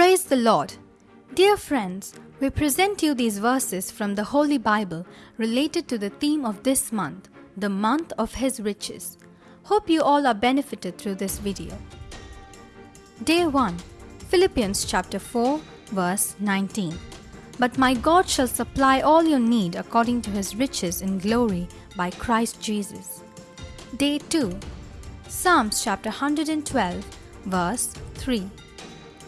Praise the Lord! Dear friends, we present you these verses from the Holy Bible related to the theme of this month, the month of His riches. Hope you all are benefited through this video. Day 1 Philippians chapter 4, verse 19. But my God shall supply all your need according to his riches in glory by Christ Jesus. Day 2 Psalms chapter 112, verse 3.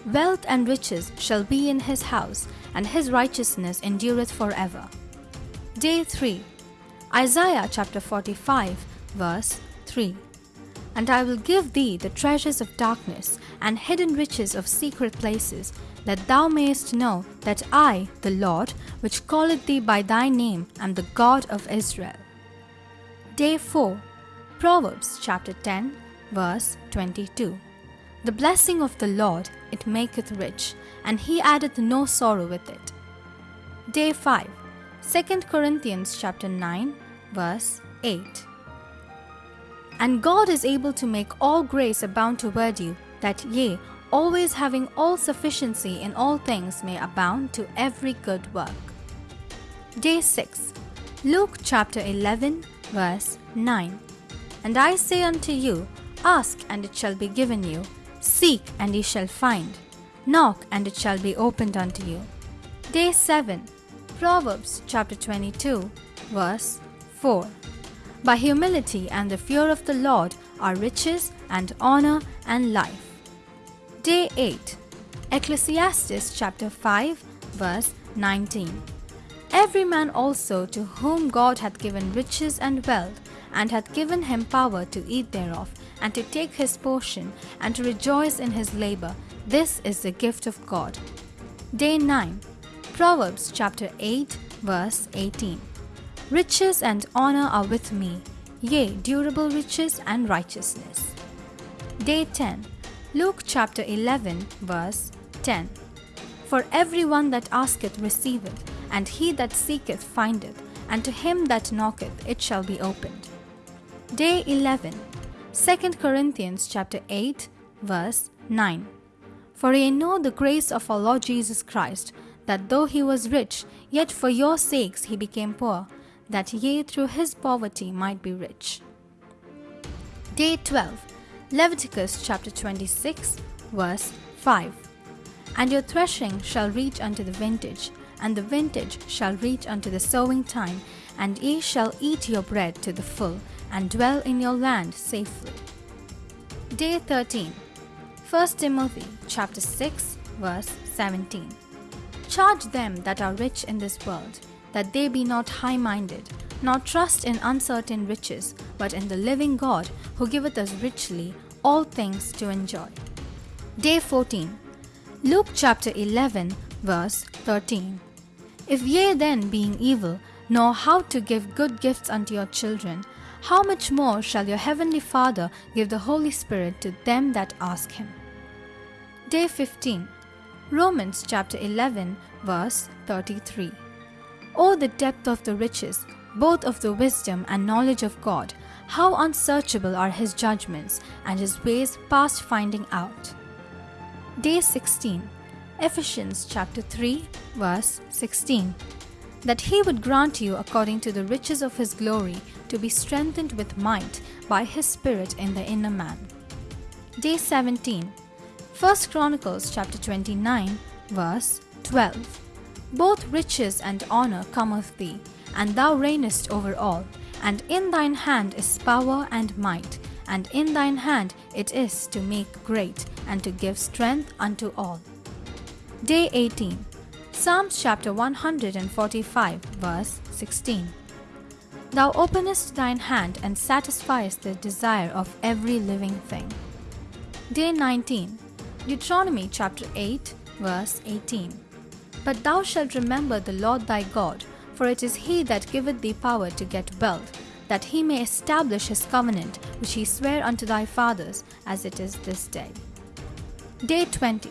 Wealth and riches shall be in his house, and his righteousness endureth forever. Day 3 Isaiah chapter 45, verse 3. And I will give thee the treasures of darkness and hidden riches of secret places, that thou mayest know that I, the Lord, which calleth thee by thy name, am the God of Israel. Day 4 Proverbs chapter 10, verse 22. The blessing of the Lord it maketh rich, and he addeth no sorrow with it. Day 5 2 Corinthians chapter 9, verse 8. And God is able to make all grace abound toward you, that ye, always having all sufficiency in all things, may abound to every good work. Day 6 Luke chapter 11, verse 9. And I say unto you, Ask, and it shall be given you. Seek, and ye shall find. Knock, and it shall be opened unto you. Day 7 Proverbs chapter 22, verse 4. By humility and the fear of the Lord are riches and honor and life. Day 8 Ecclesiastes chapter 5, verse 19. Every man also to whom God hath given riches and wealth, and hath given him power to eat thereof, and to take his portion, and to rejoice in his labor, this is the gift of God. Day 9 Proverbs chapter 8, verse 18. Riches and honor are with me, yea, durable riches and righteousness. Day 10 Luke chapter 11, verse 10. For every one that asketh receiveth, and he that seeketh findeth, and to him that knocketh it shall be opened. Day 11 2 Corinthians chapter 8, verse 9. For ye know the grace of our Lord Jesus Christ, that though he was rich, yet for your sakes he became poor, that ye through his poverty might be rich. Day 12 Leviticus chapter 26, verse 5. And your threshing shall reach unto the vintage, and the vintage shall reach unto the sowing time, and ye shall eat your bread to the full, and dwell in your land safely. Day 13 1 Timothy chapter 6, verse 17. Charge them that are rich in this world, that they be not high minded, nor trust in uncertain riches, but in the living God, who giveth us richly all things to enjoy. Day 14 Luke chapter 11, verse 13. If ye then, being evil, know how to give good gifts unto your children, how much more shall your heavenly Father give the Holy Spirit to them that ask him? Day 15 Romans chapter 11, verse 33. O the depth of the riches, both of the wisdom and knowledge of God! How unsearchable are his judgments, and his ways past finding out. Day 16 Ephesians chapter 3, verse 16. That he would grant you according to the riches of his glory to be strengthened with might by his Spirit in the inner man. Day 17 1 Chronicles chapter 29, verse 12. Both riches and honor come of thee, and thou reignest over all and in thine hand is power and might, and in thine hand it is to make great, and to give strength unto all. Day 18 Psalms chapter 145, verse 16. Thou openest thine hand and satisfiest the desire of every living thing. Day 19 Deuteronomy chapter 8, verse 18. But thou shalt remember the Lord thy God, for it is he that giveth thee power to get wealth, that he may establish his covenant which he sware unto thy fathers, as it is this day. Day 20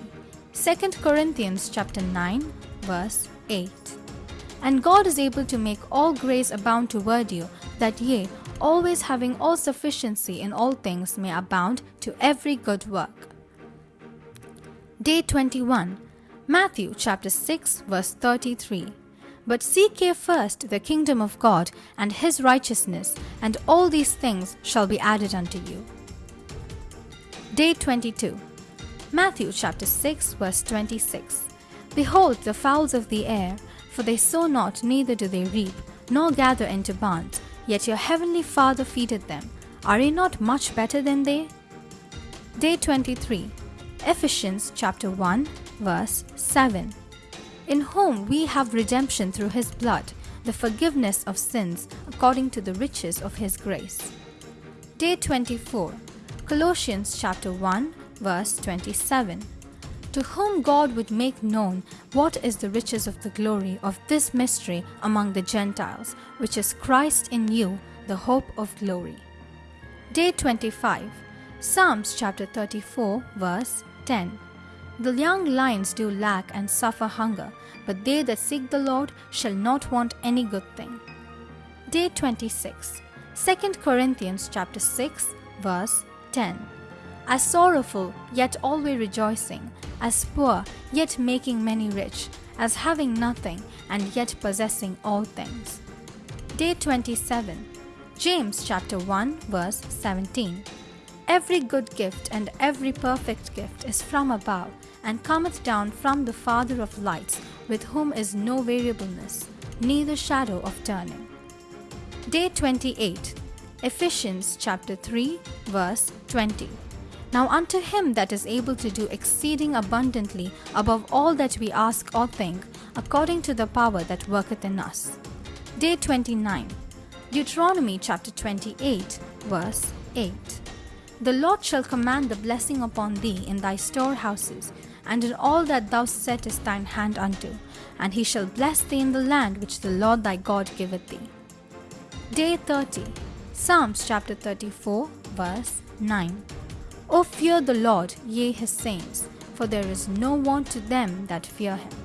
2 Corinthians chapter 9, verse 8. And God is able to make all grace abound toward you, that ye, always having all sufficiency in all things, may abound to every good work. Day 21 Matthew chapter 6 verse 33. But seek ye first the kingdom of God and his righteousness, and all these things shall be added unto you. Day 22. Matthew chapter 6 verse 26. Behold the fowls of the air, for they sow not, neither do they reap, nor gather into barns, yet your heavenly Father feedeth them. Are ye not much better than they? Day 23. Ephesians chapter 1 verse 7. In whom we have redemption through his blood, the forgiveness of sins according to the riches of his grace. Day 24. Colossians chapter 1 verse 27. To whom God would make known what is the riches of the glory of this mystery among the Gentiles, which is Christ in you, the hope of glory. Day 25. Psalms chapter 34 verse 10. The young lions do lack and suffer hunger, but they that seek the Lord shall not want any good thing. Day 26. 2 Corinthians chapter 6 verse 10. As sorrowful, yet always rejoicing, as poor, yet making many rich, as having nothing, and yet possessing all things. Day 27. James chapter 1 verse 17. Every good gift and every perfect gift is from above, and cometh down from the Father of lights, with whom is no variableness, neither shadow of turning. Day 28. Ephesians chapter 3 verse 20. Now unto him that is able to do exceeding abundantly above all that we ask or think, according to the power that worketh in us. Day 29. Deuteronomy chapter 28, verse 8. The Lord shall command the blessing upon thee in thy storehouses, and in all that thou settest thine hand unto, and he shall bless thee in the land which the Lord thy God giveth thee. Day 30. Psalms chapter 34, verse 9. O fear the Lord, ye his saints, for there is no want to them that fear him.